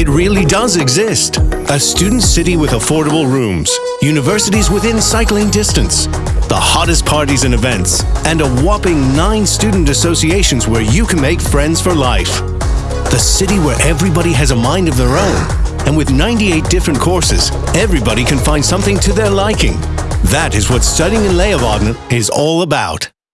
It really does exist. A student city with affordable rooms, universities within cycling distance, the hottest parties and events, and a whopping nine student associations where you can make friends for life. The city where everybody has a mind of their own. And with 98 different courses, everybody can find something to their liking. That is what studying in Leeuwarden is all about.